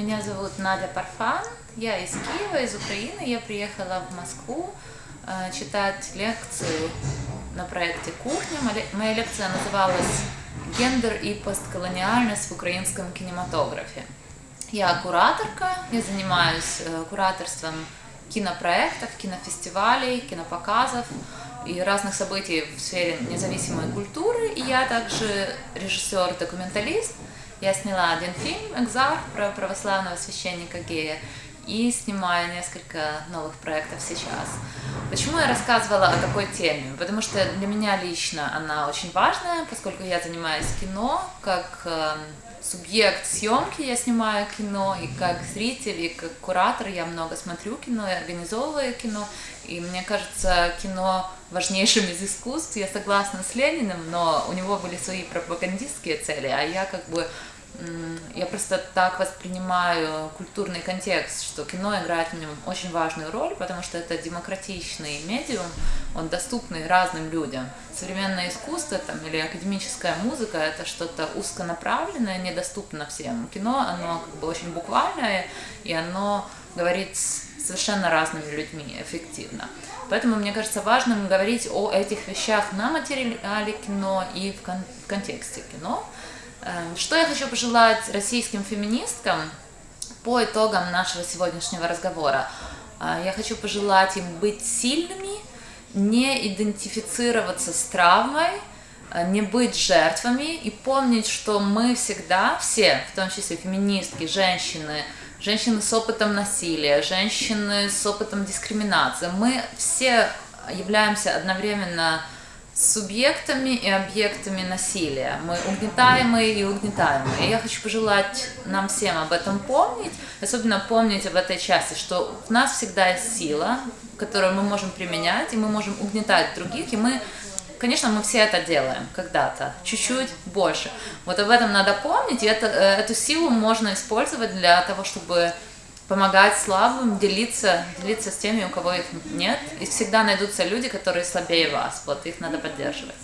Меня зовут Надя Парфан, я из Киева, из Украины. Я приехала в Москву э, читать лекцию на проекте «Кухня». Моя лекция называлась «Гендер и постколониальность в украинском кинематографе». Я кураторка, я занимаюсь э, кураторством кинопроектов, кинофестивалей, кинопоказов и разных событий в сфере независимой культуры. И я также режиссер-документалист. Я сняла один фильм «Экзар» про православного священника гея и снимаю несколько новых проектов сейчас. Почему я рассказывала о такой теме? Потому что для меня лично она очень важная, поскольку я занимаюсь кино, как э, субъект съемки я снимаю кино, и как зритель, и как куратор я много смотрю кино и организовываю кино. И мне кажется, кино важнейшим из искусств. Я согласна с Лениным, но у него были свои пропагандистские цели, а я как бы я просто так воспринимаю культурный контекст, что кино играет в нем очень важную роль, потому что это демократичный медиум, он доступный разным людям. Современное искусство там, или академическая музыка – это что-то узконаправленное, недоступно всем. Кино, оно как бы очень буквальное, и оно говорит с совершенно разными людьми эффективно. Поэтому мне кажется важным говорить о этих вещах на материале кино и в, кон в контексте кино. Эм, что я хочу пожелать российским феминисткам по итогам нашего сегодняшнего разговора? Э, я хочу пожелать им быть сильными, не идентифицироваться с травмой, э, не быть жертвами и помнить, что мы всегда, все, в том числе феминистки, женщины, женщины с опытом насилия, женщины с опытом дискриминации, мы все являемся одновременно субъектами и объектами насилия. Мы угнетаемые и угнетаемые. И я хочу пожелать нам всем об этом помнить, особенно помнить об этой части, что в нас всегда есть сила, которую мы можем применять, и мы можем угнетать других, и мы Конечно, мы все это делаем когда-то, чуть-чуть больше. Вот об этом надо помнить, и это, э, эту силу можно использовать для того, чтобы помогать слабым, делиться, делиться с теми, у кого их нет. И всегда найдутся люди, которые слабее вас. Вот их надо поддерживать.